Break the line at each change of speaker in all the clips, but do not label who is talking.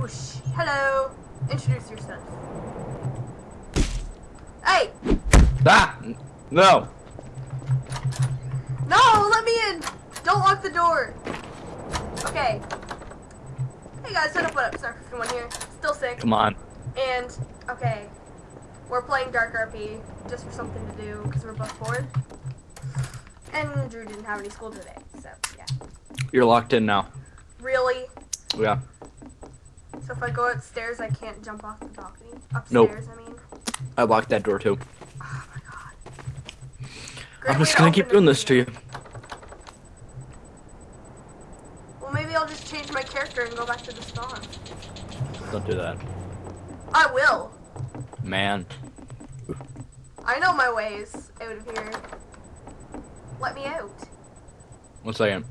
Whoosh. Hello. Introduce yourself. Hey!
Ah! No!
No, let me in! Don't lock the door. Okay. Hey guys, what up, what up? Sorry for one here. Still sick.
Come on.
And, okay. We're playing Dark RP just for something to do because we're both bored. And Drew didn't have any school today, so yeah.
You're locked in now.
Really?
Yeah.
So if I go upstairs, I can't jump off the balcony? Upstairs,
Nope.
I mean.
I locked that door too.
Oh my god.
I'm just gonna keep doing this to you.
Well, maybe I'll just change my character and go back to the spawn.
Don't do that.
I will.
Man.
I know my ways out of here. Let me out.
One second.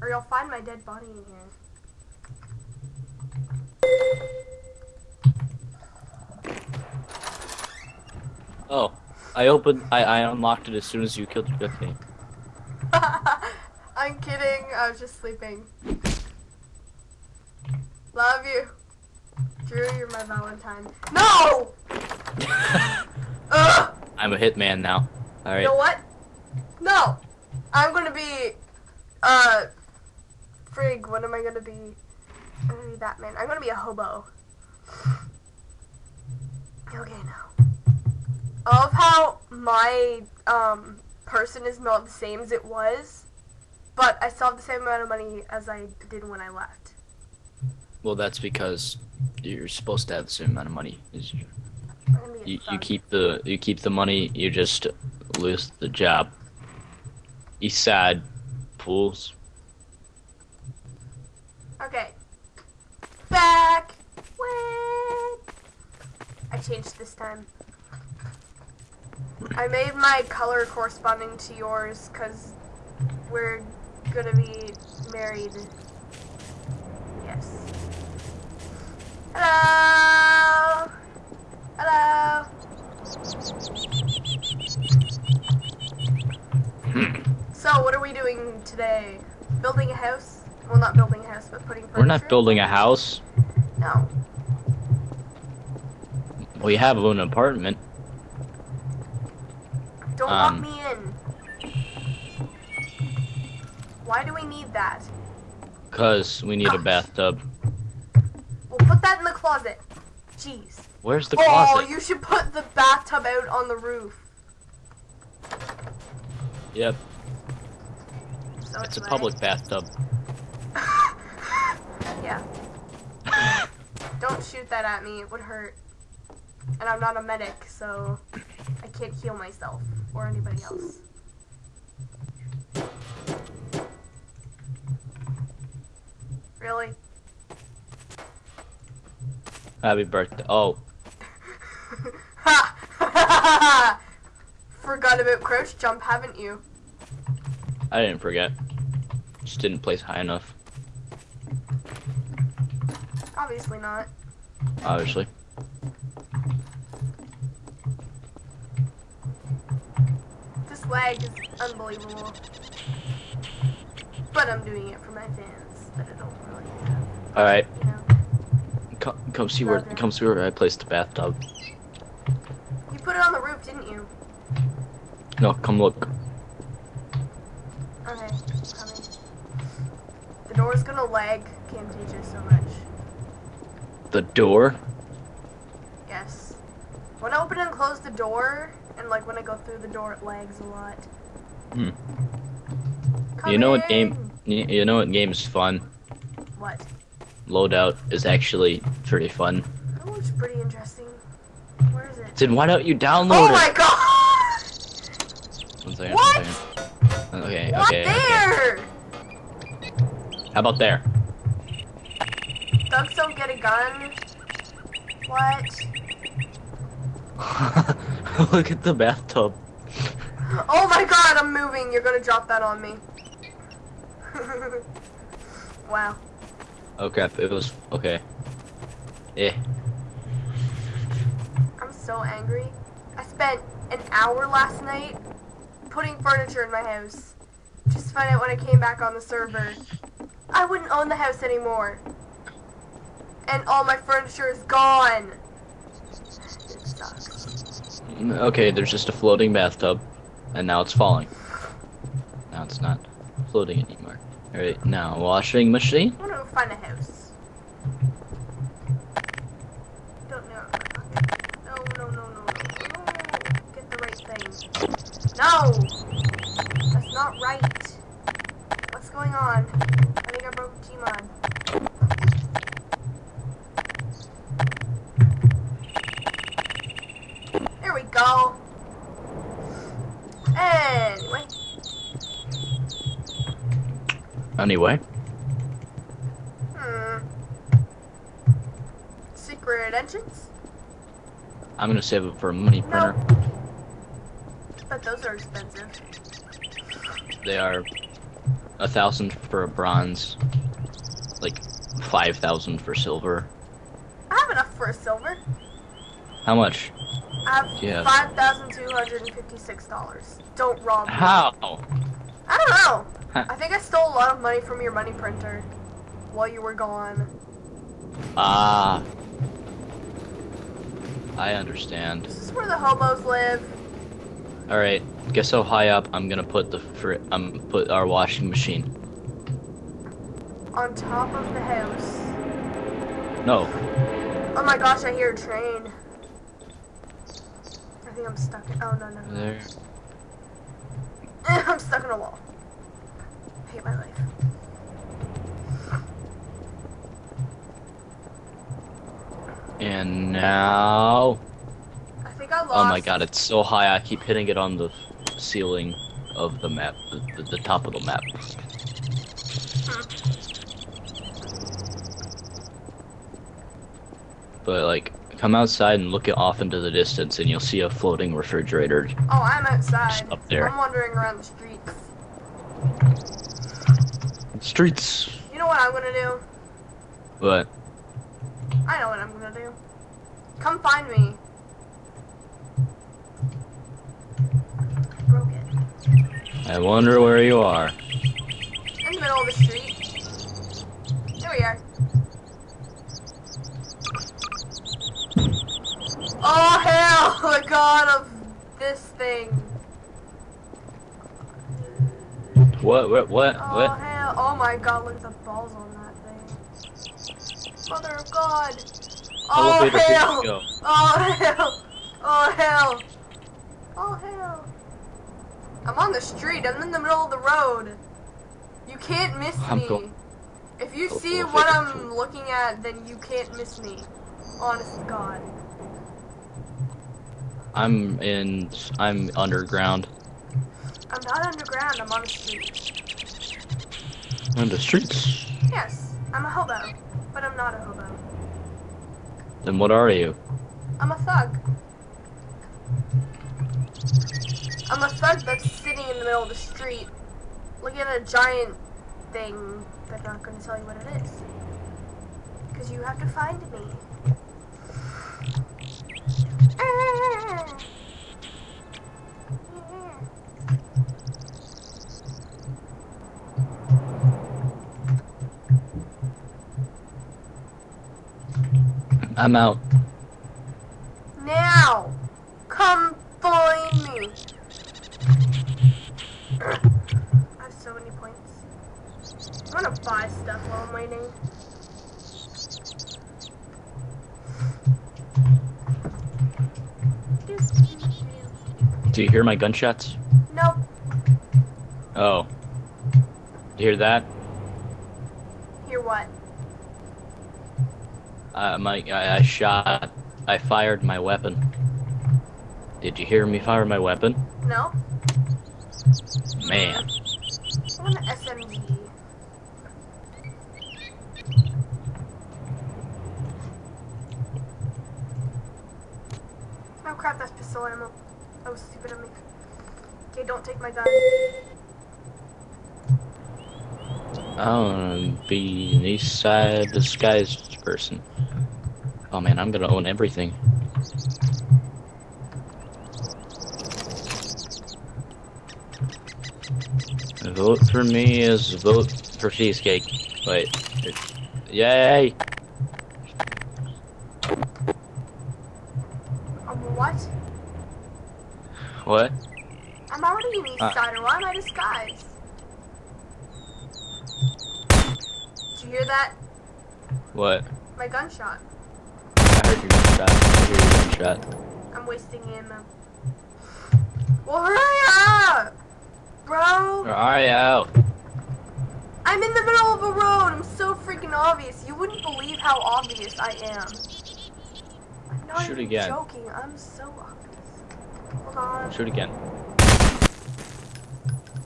Or you'll find my dead body in here.
Oh. I opened I, I unlocked it as soon as you killed me.
I'm kidding. I was just sleeping. Love you. Drew, you're my Valentine. No! Ugh!
I'm a hitman now.
All
right.
You know what? No! I'm gonna be, uh, frig, what am I gonna be? I'm gonna be Batman. I'm gonna be a hobo. Okay, now. I love how my, um, person is not the same as it was, but I still have the same amount of money as I did when I left.
Well that's because you're supposed to have the same amount of money as you.
I'm gonna be a
You, you keep the you keep the money, you just lose the job. East side pools.
Okay. Back. Wait. I changed this time. I made my color corresponding to yours because we're gonna be married. Yes. Hello. Hello. So, what are we doing today? Building a house? Well, not building a house, but putting furniture.
We're not building a house.
No.
We have an apartment. Cause we need a bathtub.
We'll put that in the closet. Jeez.
Where's the closet?
oh, you should put the bathtub out on the roof.
Yep,
So
it's a
like-
public bathtub.
yeah. Don't shoot that at me. It would hurt. And I'm not a medic, so I can't heal myself or anybody else.
Happy birthday. Oh,
Ha! Forgot about crouch jump, haven't you?
I didn't forget. Just didn't place high enough,
Obviously not.
obviously.
This lag is unbelievable. But I'm doing it for my fans that I don't really have,
Alright,
you know.
come, come see where
Okay.
come see where I placed the bathtub.
You put it on the roof, didn't you?
No, come look.
Okay, coming. The door's gonna lag Camtasia so much.
The door?
Yes. When I open and close the door, and like when I go through the door, it lags a lot.
Hmm. You know what game? You, know what game is fun?
What?
Loadout is actually pretty fun.
That looks pretty interesting. Where is it?
Then why don't you download it?
Oh
it?
my god!
One second,
What?
one second. Okay,
What
okay, okay.
there?
How about there?
Dogs don't get a gun. What?
Look at the bathtub.
Oh my god, I'm moving. You're gonna drop that on me. wow.
Oh crap, it was okay. Eh.
I'm so angry. I spent an hour last night putting furniture in my house. Just to find out when I came back on the server, I wouldn't own the house anymore. and all my furniture is gone.
Okay, there's just a floating bathtub, and now it's falling. Now it's not floating anymore. Alright, now washing machine.
I want to go find a house. Don't know. No, no, no, no, no. Get the right thing. No! That's not right. What's going on? I think I broke Gmod. There we go. Anyway.
Anyway,
Hmm. Secret entrance?
I'm gonna save it for a money printer.
But those are expensive.
They are a thousand for a bronze, like five thousand for silver.
I have enough for a silver.
How much?
I have
Yeah.
five thousand two hundred and fifty-six dollars. Don't rob me.
How?
I don't know.
Huh.
I think I stole a lot of money from your money printer while you were gone.
Ah. I understand.
This is where the hobos live.
All right. Guess how high up I'm gonna put the fr- um put our washing machine.
On top of the house.
No.
Oh my gosh, I hear a train. I think I'm stuck in. Oh no no no.
There.
I'm stuck in a wall. Hate my life.
And now.
I think I lost.
Oh my god, it's so high. I keep hitting it on the ceiling of the map, the, the, the top of the map. But like, come outside and look it off into the distance, and you'll see a floating refrigerator.
Oh, I'm outside.
Up there.
I'm wandering around the streets.
Streets.
You know what I'm gonna do?
What?
I know what I'm gonna do. Come find me. Broke it.
I wonder where you are.
In the middle of the street. There we are. Oh hell! The god of this thing.
What? What? What?
Oh
What?
hell! Oh my god! Look at the balls on that thing. Mother of God! Oh hell!
go.
Oh hell! Oh hell! Oh hell! I'm on the street. I'm in the middle of the road. You can't miss
I'm
me. if you
Go
see
for
what. I'm looking at, then you can't miss me. Honest to God.
I'm in. I'm underground.
I'm not underground. I'm on the streets.
On the streets.
Yes, I'm a hobo, but I'm not a hobo.
Then what are you?
I'm a thug. I'm a thug that's sitting in the middle of the street, looking at a giant thing, but not going to tell you what it is. Because you have to find me. Ah.
I'm out.
Now, come find me. I have so many points. I'm gonna buy stuff while I'm waiting.
Do you hear my gunshots?
Nope.
Oh. You hear that?
Hear what?
Uh, my, I, I shot. I fired my weapon. Did you hear me fire my weapon?
No?
Man.
I want an SMG. Oh crap, that's pistol ammo. That was stupid of me. Okay, don't take my gun.
I wanna be an east side disguised person. Oh man, I'm gonna own everything. Vote for me is vote for cheesecake. Wait. Yay! What?
I'm already an East
Ah.
Sider. Why am I disguised? Did you hear that?
What?
My gunshot.
I heard your gunshot. I hear your gunshot.
I'm wasting ammo. Well, hurry up! Bro!
Where are you?
I'm in the middle of a road. I'm so freaking obvious. You wouldn't believe how obvious I am. I'm not
Shoot
even
again.
joking. I'm so obvious. Hold on.
Shoot again.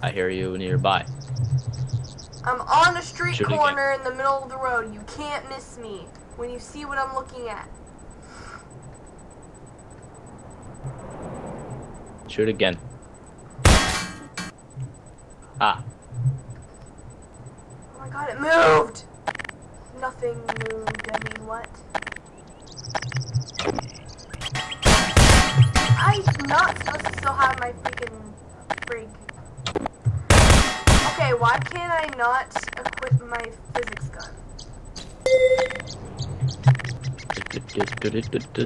I hear you nearby.
I'm on a street corner in the middle of the road. You can't miss me when you see what I'm looking at.
Shoot again. Ah,
Oh my god, it moved! Nothing moved. I mean, what? I'm not supposed to still have my freaking frig. Okay, why can't I not equip my physics gun?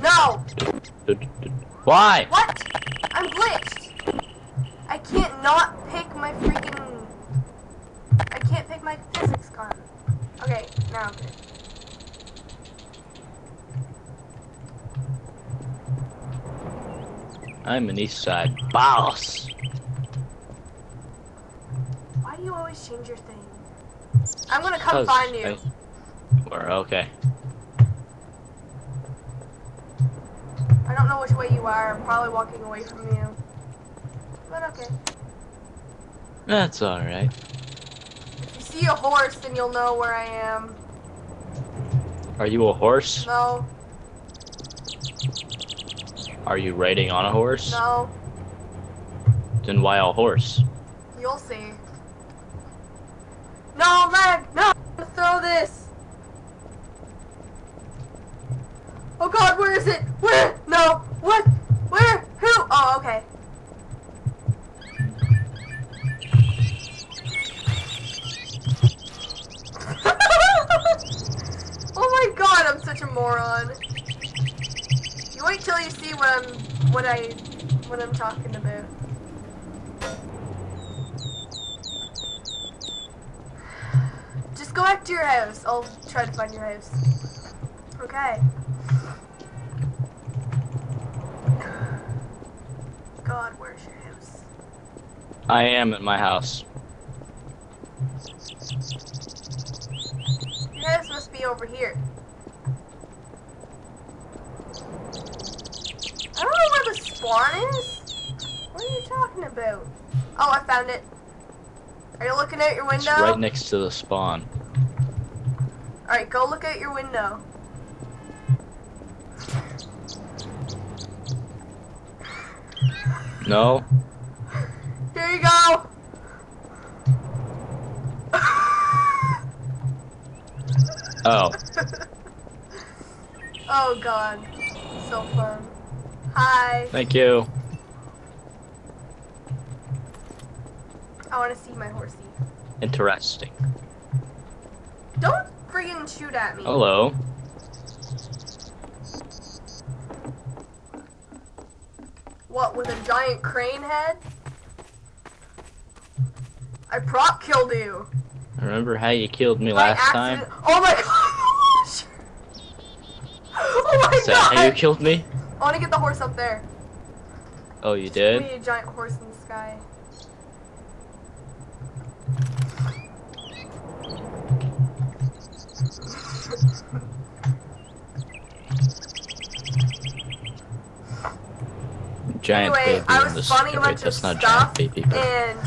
No!
Why?
What? I'm glitched! I can't not pick my freaking... I can't pick my physics gun. Okay, now I'm good.
I'm an East Side boss.
Why do you always change your thing? I'm gonna come find you.
We're okay.
I don't know which way you are. I'm probably walking away from you. But okay.
That's alright.
If you see a horse, then you'll know where I am.
Are you a horse?
No,
Are you riding on a horse?
no,
Then why a horse?
you'll see. Oh, no, leg! No! I'm throw this! Oh god, where is it? Where? No! What? Where? Who? Oh, okay. oh my god, I'm such a moron. You wait till you see what I'm what I what I'm talking about. Just go back to your house. I'll try to find your house. Okay. God, where's your house?
I am at my house.
Your house must be over here. I don't know where the spawn is. What are you talking about? Oh, I found it. Are you looking out your window?
It's
window?
right next to the spawn.
Alright, go look out your window.
No?
Here you go.
Oh.
oh god. So fun. Hi.
Thank you.
I want to see my horsey.
Interesting.
Friggin' shoot at me.
Hello.
What, with a giant crane head? I prop killed you.
Remember how you killed me
By
last time?
Oh my gosh! Oh my
Is that how you killed me?
I want to get the horse up there.
Oh, you
We
did?
need a giant horse in the sky.
Giant
anyway,
baby
I was spawning a bunch
That's not giant baby. But,
and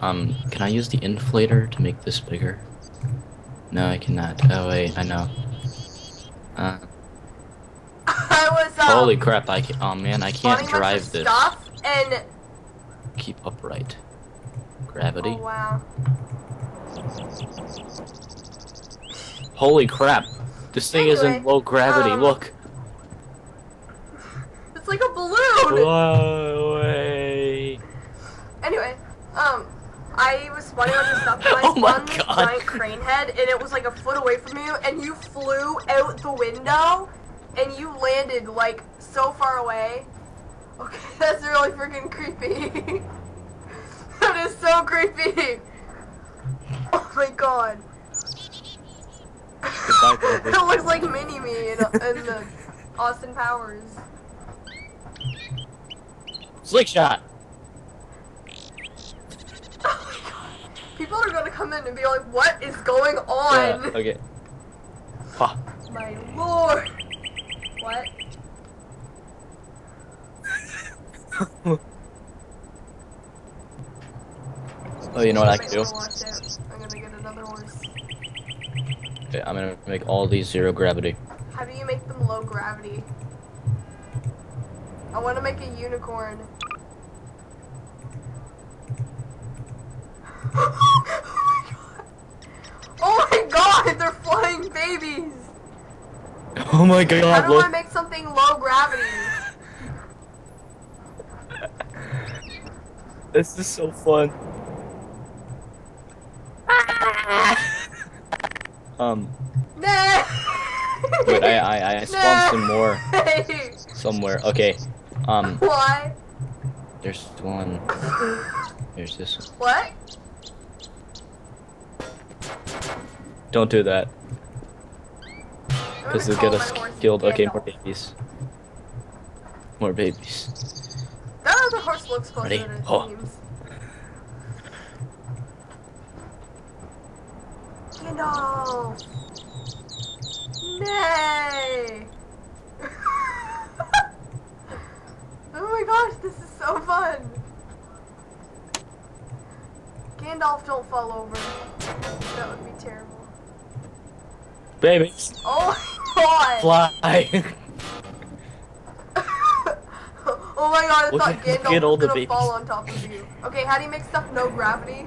um, can I use the inflator to make this bigger? No, I cannot. Oh wait, I know. Uh,
I was um,
holy crap! I can. Oh man, I can't
spawning a bunch
drive this.
stuff, and
Keep upright. Gravity.
oh wow,
Holy crap! This thing is in low gravity.
um,
Look.
it's like a balloon.
Whoa, way.
Anyway, um, I was spawning on of stuff, and I
Oh my
this
God.
giant crane head, and it was like a foot away from you, and you flew out the window, and you landed like so far away. Okay, that's really freaking creepy. that is so creepy. Oh my god.
Goodbye, Grover.
it looks like Mini Me in, in the Austin Powers.
Slick shot.
Oh my god. People are gonna come in and be like, what is going
Yeah,
on?
okay. Ha.
My lord. What?
Oh, you know what I can do? Okay, I'm gonna make all these zero gravity.
How do you make them low gravity? I want to make a unicorn. Oh, oh my god, they're flying babies!
Oh my god, How
do I make something low gravity?
This is so fun. Um, wait, I, I, I spawned some more somewhere. Okay, um,
Why?
there's one. There's this one.
What?
Don't do that, because it'll get us killed. Okay, more babies. More babies.
That other horse looks closer
Ready?
than it
Oh.
seems. Gandalf! Nay! oh my gosh, this is so fun! Gandalf, don't fall over. That would be terrible.
Babies,
Oh my god!
fly.
oh my god, I
Look
thought Gandalf was gonna
babies.
fall on top of you. Okay, how do you make stuff no gravity?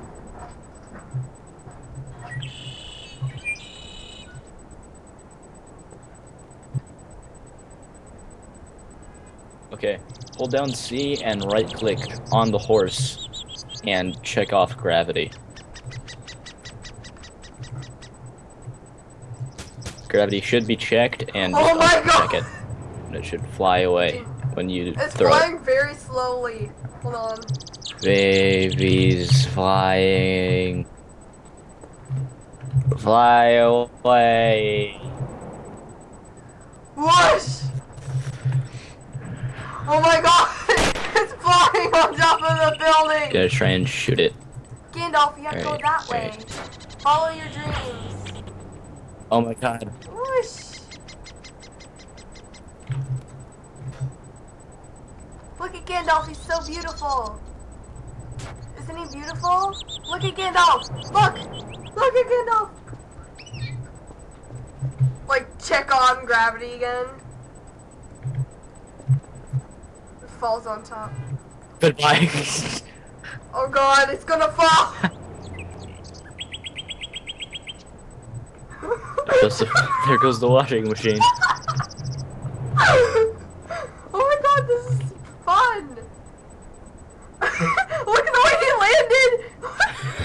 Okay, hold down C and right click on the horse and check off gravity. Gravity should be checked and
Oh my God!
it. And it should fly away when you
It's
throw it.
flying very slowly. Hold on.
Baby's flying. Fly away.
Whoosh! Oh my god! it's flying on top of the building!
Gotta try and shoot it.
Gandalf, you have to go that way. Follow your dreams.
Oh my god.
Whoosh! Look at Gandalf, he's so beautiful. Isn't he beautiful? Look at Gandalf! Look! Look at Gandalf! Like, check on gravity again. It falls on top.
Goodbye.
Oh god, it's gonna fall!
there, goes the, there goes the washing machine.
oh my god, this is fun! Look at the way he landed!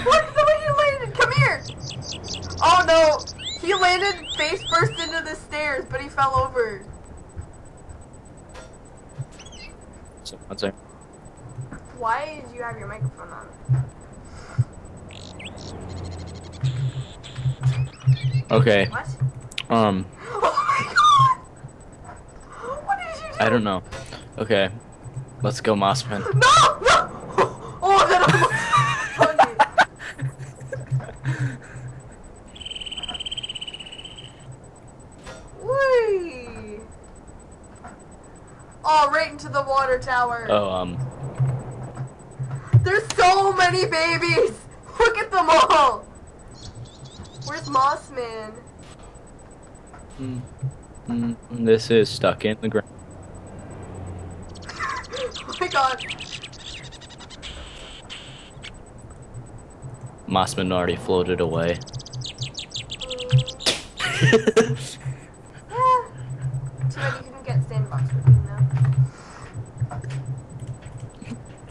Look at the way he landed! Come here! Oh no! He landed face first into the stairs, but he fell over.
So, one sec.
Why did you have your microphone on?
Okay.
What?
Um,
Oh my god! What did you do?
I don't know. Okay. Let's go, Mossman.
No! No! Oh, that. Whee! Oh, right into the water tower.
Oh, um,
There's so many babies! Look at them all! Where's Mossman?
mm, mm, this is stuck in the ground.
oh my god.
Mossman already floated away.
Mm, yeah. Too bad you couldn't get sandbox routine.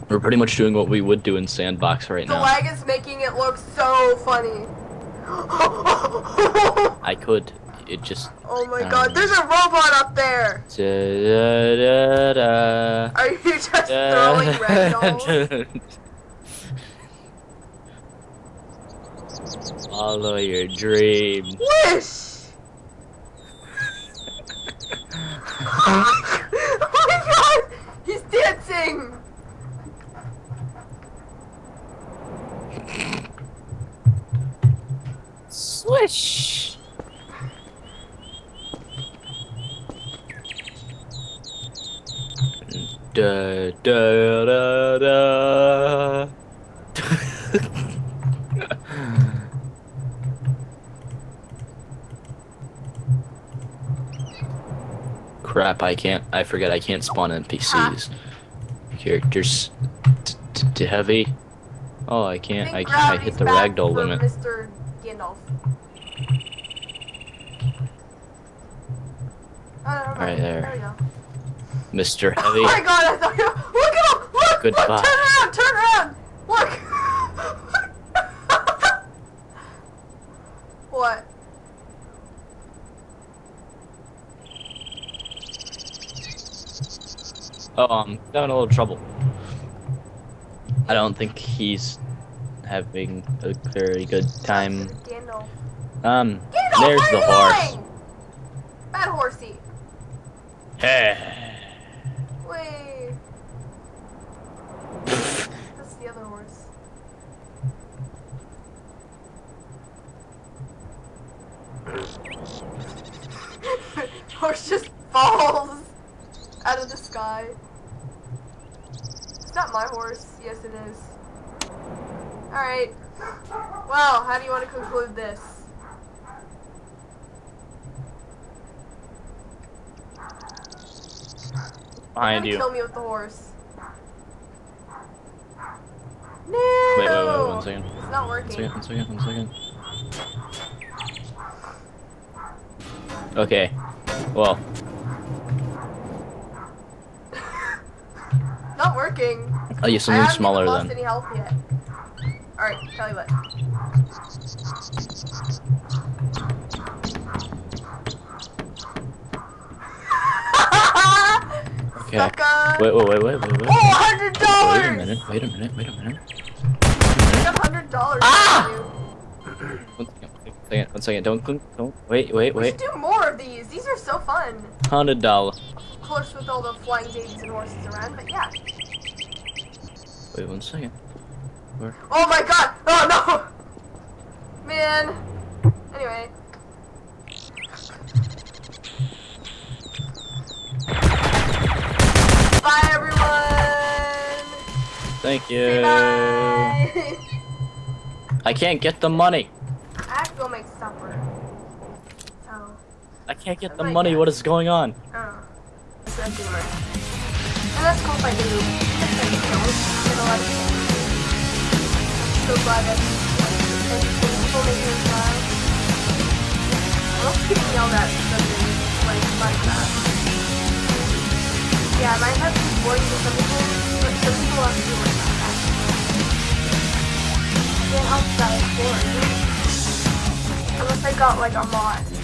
We're pretty much doing what we would do in Sandbox right
The
now.
The lag is making it look so funny.
I could, it just.
Oh my
Um,
god, there's a robot up there!
Da-da-da-da.
Are you just throwing ragdolls?
Follow your dreams.
Wish! oh my god! He's dancing!
Swish. Da da da da. Crap! I can't. I forget. I can't spawn NPCs. Characters. T- t- t- heavy. Oh, I can't. I
think.
I hit the ragdoll limit.
Mr. Gandalf. Oh, mind.
Right there.
There we go.
Mr.
Oh
Heavy.
my god, I thought you. Look at him! Look!
Goodbye.
Look, turn around! Turn around! Look! what?
Oh, I'm having a little trouble. I don't think he's having a very good time. Um,
Gandalf,
there's the horse.
going? Bad horsey. Wait. That's the other horse. horse just falls out of the sky. It's not my horse. Yes, it is. Alright. Well, how do you want to conclude this?
Behind you.
Kill me with the horse. No.
Wait, wait, wait, one second.
It's not
One
working.
second, one second, one second. Okay. Well,
Not working.
Oh, Use
I
something
haven't
smaller
even lost
then.
any health yet. Alright, tell you what.
Okay.
Sucker.
Wait, wait, wait, wait, wait, wait.
Oh, hundred dollars!
Wait a minute, wait a minute, wait a minute.
Hundred dollars.
Ah! One second, one second, one second. Don't, don't, don't. Wait, wait,
We should
wait.
do more of these. These are so fun.
Hundred dollar.
Of course, with all the flying babies and horses around, but yeah.
Wait one second. Where?
Oh my god! Oh no! Man. Anyway.
Thank you. I can't get the money.
I have to go make supper. So,
I can't get
Oh
the money. What is going on?
I don't know. That's what I'm doing. And that's cool if I do. If I don't, then I'll have to. So glad that and people make me smile. I love getting yelled at because it's like Minecraft. Yeah, Minecraft is boring to some people, but some people it's boring. Unless I got like a mod.